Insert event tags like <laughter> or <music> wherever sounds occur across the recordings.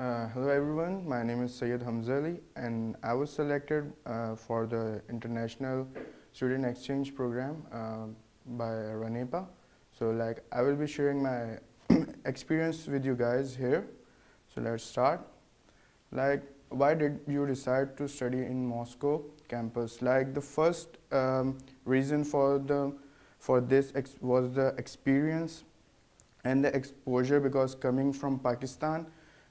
Uh, hello everyone, my name is Sayed Hamzali and I was selected uh, for the International Student Exchange Program uh, by RANEPA. So like I will be sharing my <clears throat> experience with you guys here. So let's start. Like why did you decide to study in Moscow campus? Like the first um, reason for the for this was the experience and the exposure because coming from Pakistan,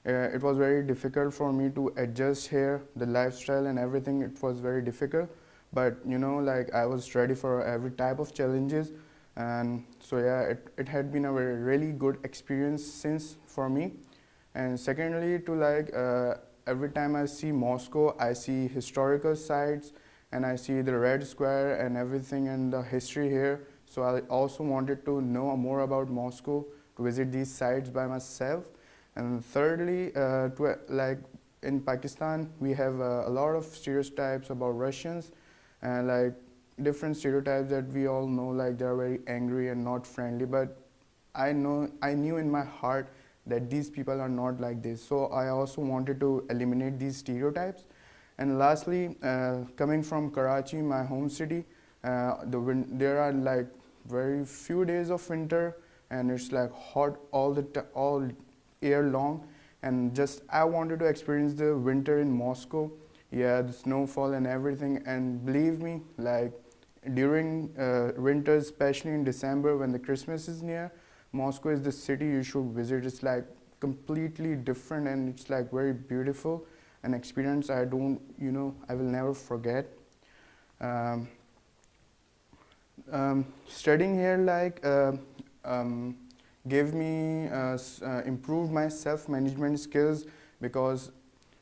uh, it was very difficult for me to adjust here, the lifestyle and everything, it was very difficult. But you know, like I was ready for every type of challenges. And so yeah, it, it had been a very really good experience since for me. And secondly, to like, uh, every time I see Moscow, I see historical sites and I see the Red Square and everything and the history here. So I also wanted to know more about Moscow to visit these sites by myself. And thirdly, uh, to, like in Pakistan, we have uh, a lot of stereotypes about Russians and like different stereotypes that we all know, like they're very angry and not friendly. But I know, I knew in my heart that these people are not like this. So I also wanted to eliminate these stereotypes. And lastly, uh, coming from Karachi, my home city, uh, the there are like very few days of winter and it's like hot all the all year long. And just I wanted to experience the winter in Moscow. Yeah the snowfall and everything. And believe me like during uh, winter especially in December when the Christmas is near Moscow is the city you should visit. It's like completely different and it's like very beautiful. An experience I don't you know I will never forget. Um, um, studying here like uh, um, gave me uh, uh, improved my self-management skills because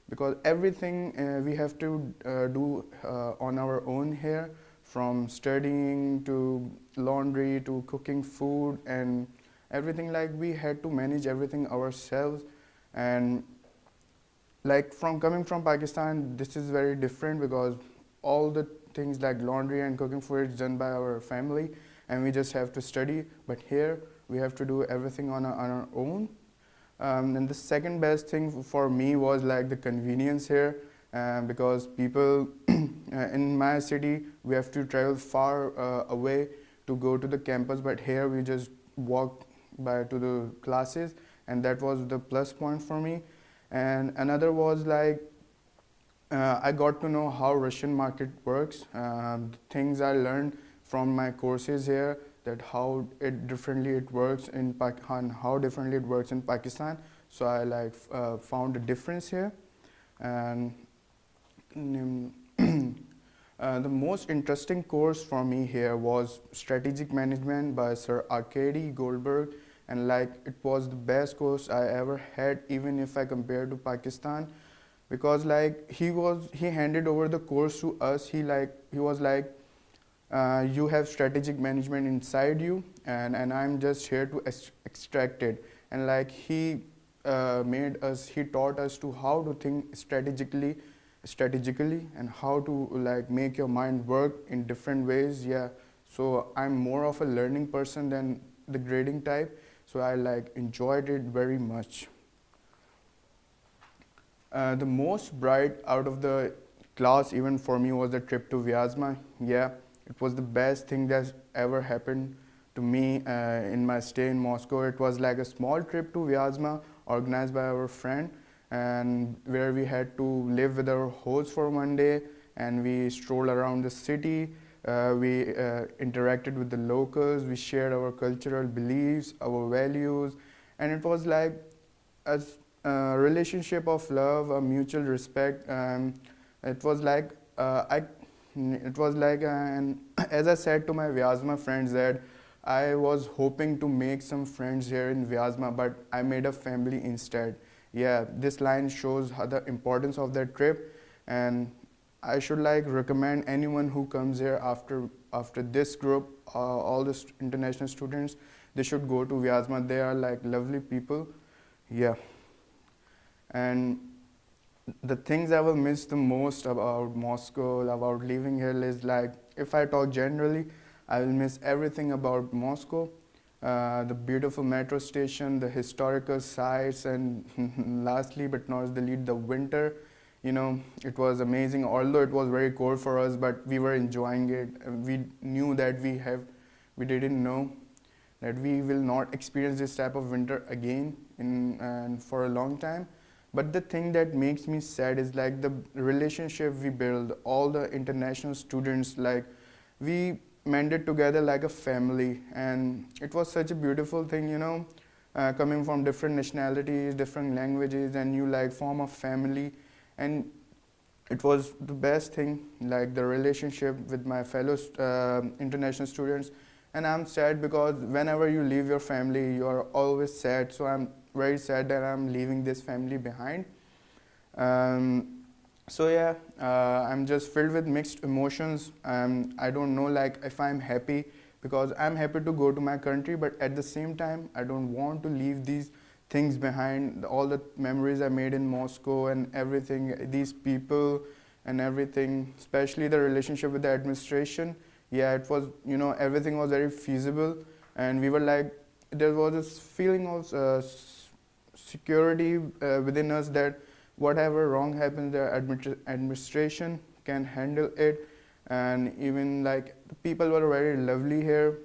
because everything uh, we have to uh, do uh, on our own here from studying to laundry to cooking food and everything like we had to manage everything ourselves and like from coming from Pakistan this is very different because all the things like laundry and cooking food is done by our family and we just have to study. But here, we have to do everything on our, on our own. Um, and the second best thing for me was like the convenience here uh, because people <clears throat> uh, in my city, we have to travel far uh, away to go to the campus, but here we just walk by to the classes and that was the plus point for me. And another was like, uh, I got to know how Russian market works, um, things I learned from my courses here that how it differently it works in Pakistan, how differently it works in Pakistan. So I like uh, found a difference here. And <clears throat> uh, the most interesting course for me here was Strategic Management by Sir Arkady Goldberg. And like it was the best course I ever had, even if I compare to Pakistan. Because like he was, he handed over the course to us. He like, he was like, uh, you have strategic management inside you and, and I'm just here to extract it. And like he uh, made us, he taught us to how to think strategically, strategically and how to like make your mind work in different ways. Yeah. So I'm more of a learning person than the grading type. So I like enjoyed it very much. Uh, the most bright out of the class even for me was the trip to Vyazma. Yeah. It was the best thing that ever happened to me uh, in my stay in Moscow. It was like a small trip to Vyazma organized by our friend and where we had to live with our host for one day and we strolled around the city. Uh, we uh, interacted with the locals, we shared our cultural beliefs, our values, and it was like a, a relationship of love, a mutual respect. Um, it was like uh, I it was like, uh, and <clears throat> as I said to my Vyazma friends that I was hoping to make some friends here in Vyazma, but I made a family instead. Yeah, this line shows the importance of that trip, and I should like recommend anyone who comes here after after this group, uh, all the st international students, they should go to Vyazma. They are like lovely people. Yeah, and the things I will miss the most about Moscow, about living here is like, if I talk generally, I will miss everything about Moscow. Uh, the beautiful metro station, the historical sites, and <laughs> lastly but not the least, the winter. You know, it was amazing. Although it was very cold for us, but we were enjoying it. We knew that we have, we didn't know that we will not experience this type of winter again in and for a long time. But the thing that makes me sad is like the relationship we build, all the international students, like we mended together like a family. And it was such a beautiful thing you know uh, coming from different nationalities different languages and you like form a family. And it was the best thing like the relationship with my fellow uh, international students. And i'm sad because whenever you leave your family you are always sad. So i'm very sad that i'm leaving this family behind. Um, so yeah uh, i'm just filled with mixed emotions um, i don't know like if i'm happy because i'm happy to go to my country but at the same time i don't want to leave these things behind all the memories i made in moscow and everything these people and everything especially the relationship with the administration. Yeah it was you know everything was very feasible and we were like there was this feeling of uh, security uh, within us that whatever wrong happens the administration can handle it. And even like people were very lovely here.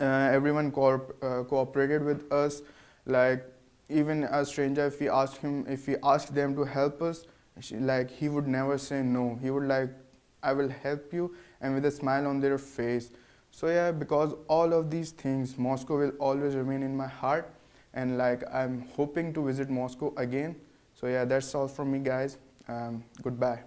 Uh, everyone co uh, cooperated with us. Like even a stranger if we asked him if we asked them to help us she, like he would never say no. He would like i will help you and with a smile on their face. So yeah because all of these things moscow will always remain in my heart and like i'm hoping to visit moscow again so yeah, that's all from me guys. Um, goodbye.